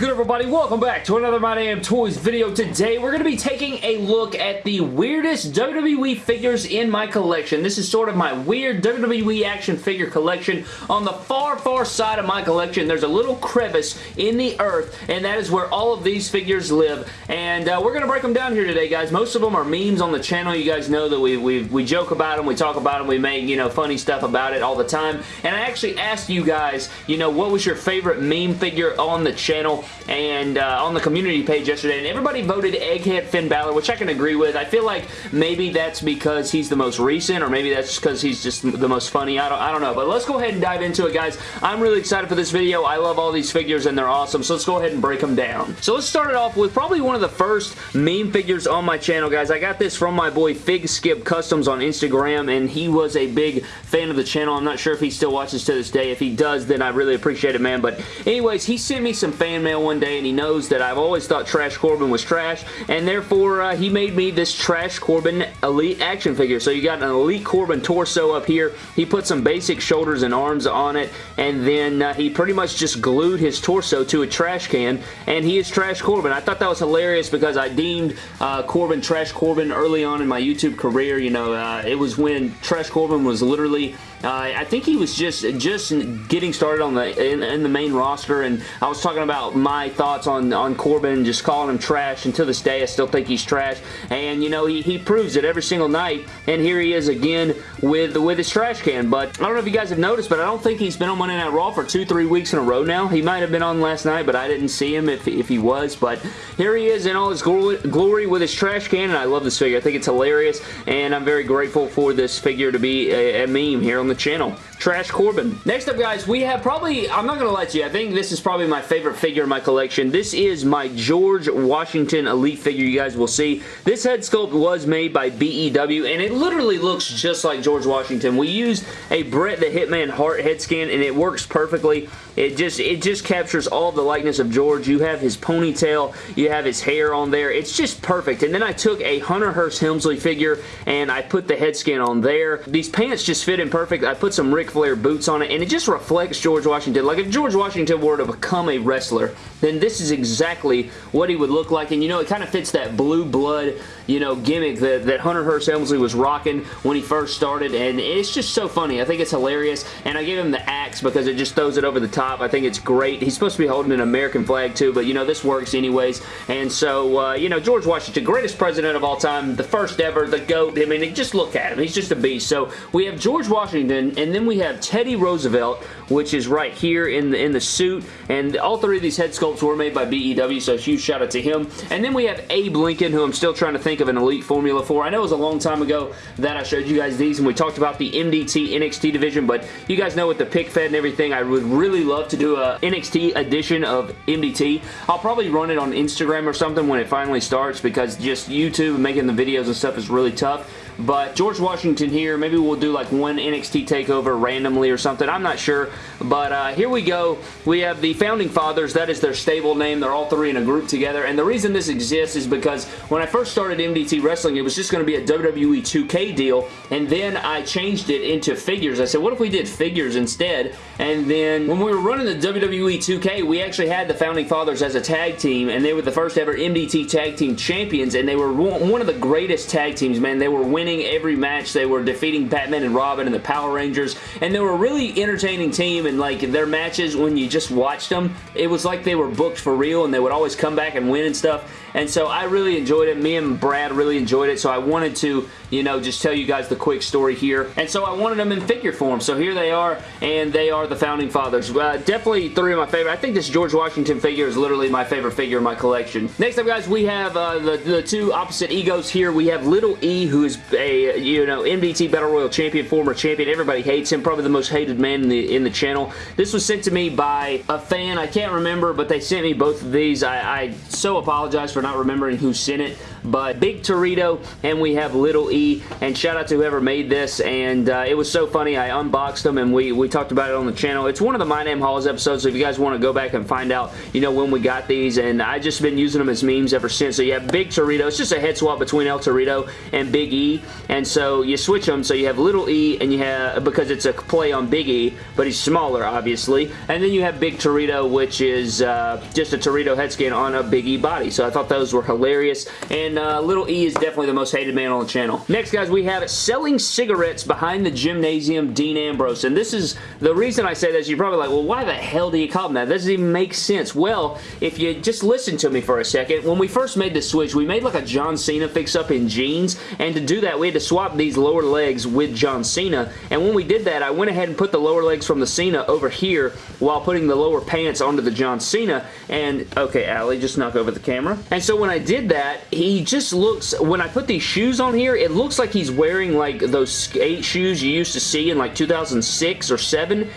good everybody? Welcome back to another My Damn Toys video. Today we're going to be taking a look at the weirdest WWE figures in my collection. This is sort of my weird WWE action figure collection. On the far, far side of my collection there's a little crevice in the earth and that is where all of these figures live. And uh, we're going to break them down here today guys. Most of them are memes on the channel. You guys know that we, we, we joke about them, we talk about them, we make you know funny stuff about it all the time. And I actually asked you guys, you know, what was your favorite meme figure on the channel and uh, on the community page yesterday, and everybody voted Egghead Finn Balor, which I can agree with. I feel like maybe that's because he's the most recent, or maybe that's because he's just the most funny. I don't, I don't know, but let's go ahead and dive into it, guys. I'm really excited for this video. I love all these figures, and they're awesome, so let's go ahead and break them down. So let's start it off with probably one of the first meme figures on my channel, guys. I got this from my boy Fig Skip Customs on Instagram, and he was a big fan of the channel. I'm not sure if he still watches to this day. If he does, then I really appreciate it, man. But anyways, he sent me some fan mail one day and he knows that I've always thought Trash Corbin was trash and therefore uh, he made me this Trash Corbin Elite action figure. So you got an Elite Corbin torso up here. He put some basic shoulders and arms on it and then uh, he pretty much just glued his torso to a trash can and he is Trash Corbin. I thought that was hilarious because I deemed uh, Corbin Trash Corbin early on in my YouTube career. You know, uh, it was when Trash Corbin was literally uh, I think he was just just getting started on the in, in, the main roster, and I was talking about my thoughts on on Corbin, just calling him trash. And to this day, I still think he's trash. And you know, he, he proves it every single night. And here he is again with with his trash can. But I don't know if you guys have noticed, but I don't think he's been on Monday Night Raw for two, three weeks in a row now. He might have been on last night, but I didn't see him if if he was. But here he is in all his glory with his trash can, and I love this figure. I think it's hilarious, and I'm very grateful for this figure to be a, a meme here on the channel. Trash Corbin. Next up, guys, we have probably, I'm not going to lie to you, I think this is probably my favorite figure in my collection. This is my George Washington Elite figure you guys will see. This head sculpt was made by BEW, and it literally looks just like George Washington. We used a Bret the Hitman Hart head scan, and it works perfectly. It just it just captures all the likeness of George. You have his ponytail, you have his hair on there. It's just perfect. And then I took a Hunter Hearst Helmsley figure and I put the head scan on there. These pants just fit in perfect. I put some Ric Flair boots on it and it just reflects George Washington. Like if George Washington were to become a wrestler, then this is exactly what he would look like. And you know, it kind of fits that blue blood, you know, gimmick that, that Hunter Hearst Helmsley was rocking when he first started. And it's just so funny. I think it's hilarious. And I gave him the because it just throws it over the top. I think it's great. He's supposed to be holding an American flag too, but you know, this works anyways. And so, uh, you know, George Washington, greatest president of all time, the first ever, the GOAT. I mean, just look at him. He's just a beast. So we have George Washington, and then we have Teddy Roosevelt, which is right here in the, in the suit. And all three of these head sculpts were made by BEW, so huge shout out to him. And then we have Abe Lincoln, who I'm still trying to think of an elite formula for. I know it was a long time ago that I showed you guys these, and we talked about the MDT NXT division, but you guys know with the pick fed and everything, I would really love to do a NXT edition of MDT. I'll probably run it on Instagram or something when it finally starts because just YouTube making the videos and stuff is really tough. But George Washington here, maybe we'll do like one NXT takeover randomly or something. I'm not sure. But uh, here we go. We have the Founding Fathers. That is their stable name. They're all three in a group together. And the reason this exists is because when I first started MDT Wrestling, it was just going to be a WWE 2K deal. And then I changed it into figures. I said, what if we did figures instead? And then when we were running the WWE 2K, we actually had the Founding Fathers as a tag team. And they were the first ever MDT Tag Team Champions. And they were one of the greatest tag teams, man. They were winning winning every match. They were defeating Batman and Robin and the Power Rangers, and they were a really entertaining team, and like their matches, when you just watched them, it was like they were booked for real, and they would always come back and win and stuff, and so I really enjoyed it. Me and Brad really enjoyed it, so I wanted to, you know, just tell you guys the quick story here, and so I wanted them in figure form, so here they are, and they are the Founding Fathers. Uh, definitely three of my favorite. I think this George Washington figure is literally my favorite figure in my collection. Next up, guys, we have uh, the, the two opposite egos here. We have Little E, who is a, you know, MDT Battle Royal champion, former champion. Everybody hates him. Probably the most hated man in the, in the channel. This was sent to me by a fan. I can't remember, but they sent me both of these. I, I so apologize for not remembering who sent it. but Big Torito and we have Little E, and shout out to whoever made this, and uh, it was so funny. I unboxed them, and we, we talked about it on the channel. It's one of the My Name Hauls episodes, so if you guys want to go back and find out, you know, when we got these, and I just been using them as memes ever since. So you have Big Torito. It's just a head swap between El Torito and Big And so you switch them, so you have Little E, and you have, because it's a play on Big E, but he's smaller, obviously, and then you have Big Torito, which is uh, just a Torito head scan on a Big E body, so I thought those were hilarious, and uh, Little E is definitely the most hated man on the channel. Next, guys, we have Selling Cigarettes Behind the Gymnasium, Dean Ambrose, and this is, the reason I say this, you're probably like, well, why the hell do you call him that? That doesn't even make sense. Well, if you just listen to me for a second, when we first made the switch, we made like a John Cena fix-up in jeans, and to do that, we had to swap these lower legs with John Cena, and when we did that, I went ahead and put the lower legs from the Cena over here while putting the lower pants onto the John Cena, and, okay, Allie, just knock over the camera. And so when I did that, he just looks, when I put these shoes on here, it looks like he's wearing like those skate shoes you used to see in like 2006 or 7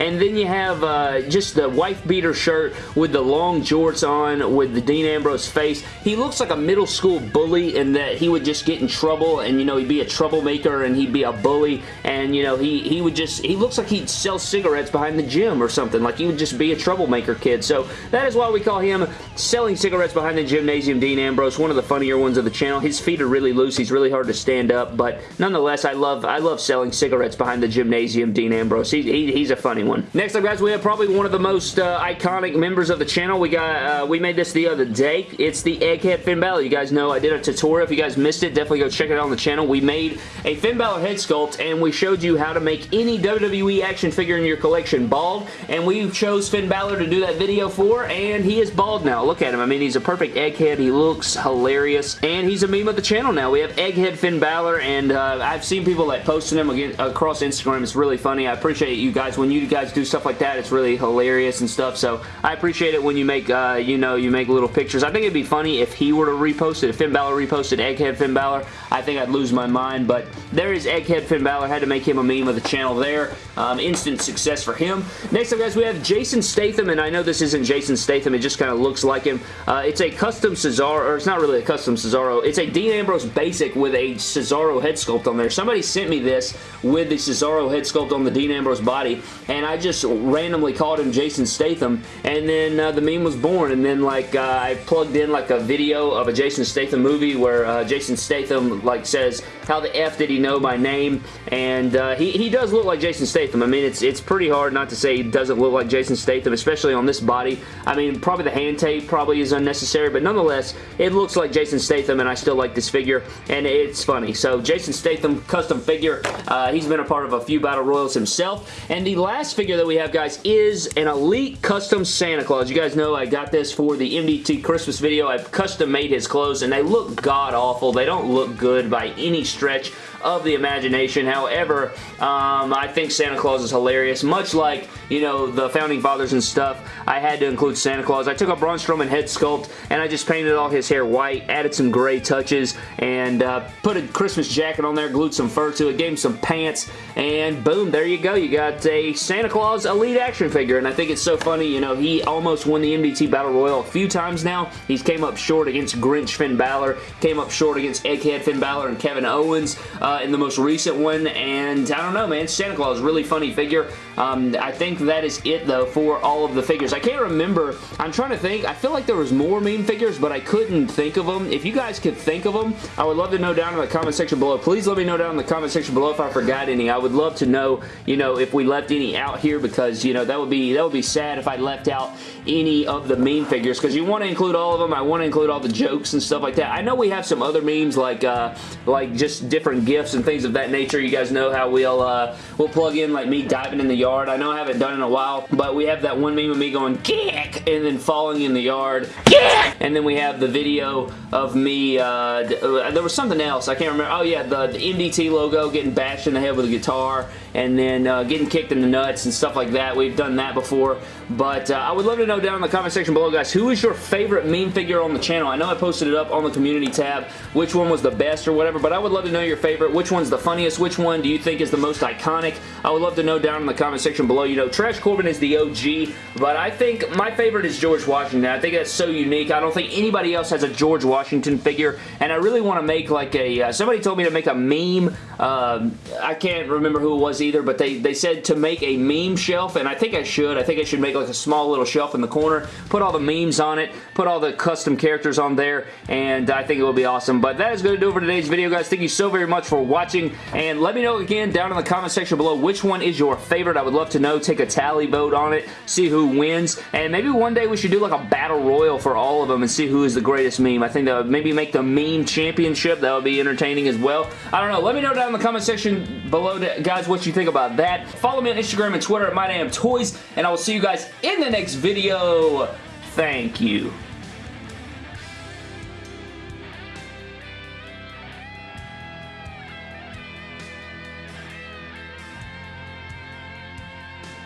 And then you have uh, just the wife beater shirt with the long jorts on with the Dean Ambrose face. He looks like a middle school bully in that he would just get in trouble and, you know, he'd be a troublemaker and he'd be a bully and, you know, he, he would just, he looks like he'd sell cigarettes behind the gym or something. Like he would just be a troublemaker kid. So that is why we call him selling cigarettes behind the gymnasium Dean Ambrose, one of the funnier ones of the channel. His feet are really loose. He's really hard to stand up, but nonetheless, I love I love selling cigarettes behind the gymnasium Dean Ambrose. He, he, he's a funny one one. Next up, guys, we have probably one of the most uh, iconic members of the channel. We got uh, we made this the other day. It's the Egghead Finn Balor. You guys know I did a tutorial. If you guys missed it, definitely go check it out on the channel. We made a Finn Balor head sculpt, and we showed you how to make any WWE action figure in your collection bald, and we chose Finn Balor to do that video for, and he is bald now. Look at him. I mean, he's a perfect egghead. He looks hilarious, and he's a meme of the channel now. We have Egghead Finn Balor, and uh, I've seen people like posting him again across Instagram. It's really funny. I appreciate you guys when you guys guys do stuff like that, it's really hilarious and stuff. So I appreciate it when you make, uh, you know, you make little pictures. I think it'd be funny if he were to repost it. If Finn Balor reposted Egghead Finn Balor, I think I'd lose my mind. But there is Egghead Finn Balor. Had to make him a meme of the channel there. Um, instant success for him. Next up, guys, we have Jason Statham, and I know this isn't Jason Statham. It just kind of looks like him. Uh, it's a custom Cesaro, or it's not really a custom Cesaro. It's a Dean Ambrose basic with a Cesaro head sculpt on there. Somebody sent me this with the Cesaro head sculpt on the Dean Ambrose body, and I just randomly called him Jason Statham, and then uh, the meme was born, and then like uh, I plugged in like a video of a Jason Statham movie where uh, Jason Statham like says, how the F did he know my name, and uh, he, he does look like Jason Statham. I mean, it's, it's pretty hard not to say he doesn't look like Jason Statham, especially on this body. I mean, probably the hand tape probably is unnecessary, but nonetheless, it looks like Jason Statham, and I still like this figure, and it's funny. So, Jason Statham custom figure. Uh, he's been a part of a few Battle Royals himself, and the last figure that we have, guys, is an Elite Custom Santa Claus. You guys know I got this for the MDT Christmas video. I've custom made his clothes, and they look god-awful. They don't look good by any stretch of the imagination. However, um, I think Santa Claus is hilarious. Much like, you know, the Founding Fathers and stuff, I had to include Santa Claus. I took a Braun Strowman head sculpt and I just painted all his hair white, added some gray touches, and uh, put a Christmas jacket on there, glued some fur to it, gave him some pants, and boom, there you go. You got a Santa Claus Elite action figure, and I think it's so funny, you know, he almost won the MDT Battle Royal a few times now. He's came up short against Grinch Finn Balor, came up short against Egghead Finn Balor and Kevin Owens uh, in the most recent one, and I don't know, man, Santa Claus, really funny figure. Um, I think that is it, though, for all of the figures. I can't remember. I'm trying to think. I feel like there was more meme figures, but I couldn't think of them. If you guys could think of them, I would love to know down in the comment section below. Please let me know down in the comment section below if I forgot any. I would love to know, you know, if we left any out here because, you know, that would be that would be sad if I left out any of the meme figures because you want to include all of them. I want to include all the jokes and stuff like that. I know we have some other memes like uh, like just different gifts and things of that nature. You guys know how we'll uh, we'll plug in like me diving in the yard. I know I haven't done it in a while, but we have that one meme of me going kick and then falling in the yard. Kick! And then we have the video of me, uh, uh there was something else. I can't remember. Oh yeah, the, the MDT logo getting bashed in the head with a guitar and then uh, getting kicked in the nuts and stuff like that. We've done that before. But uh, I would love to know down in the comment section below, guys, who is your favorite meme figure on the channel? I know I posted it up on the community tab, which one was the best or whatever, but I would love to know your favorite. Favorite? Which one's the funniest? Which one do you think is the most iconic? I would love to know down in the comment section below. You know, Trash Corbin is the OG, but I think my favorite is George Washington. I think that's so unique. I don't think anybody else has a George Washington figure, and I really want to make like a, uh, somebody told me to make a meme. Uh, I can't remember who it was either, but they, they said to make a meme shelf, and I think I should. I think I should make like a small little shelf in the corner, put all the memes on it, put all the custom characters on there, and I think it will be awesome. But that is going to do it for today's video, guys. Thank you so very much for watching, and let me know again down in the comment section below which one is your favorite. I would love to know. Take a tally vote on it, see who wins, and maybe one day we should do like a battle royal for all of them and see who is the greatest meme. I think that would maybe make the meme championship. That would be entertaining as well. I don't know. Let me know down in the comment section below, guys, what you think about that. Follow me on Instagram and Twitter at MyDamnToys, and I will see you guys in the next video. Thank you.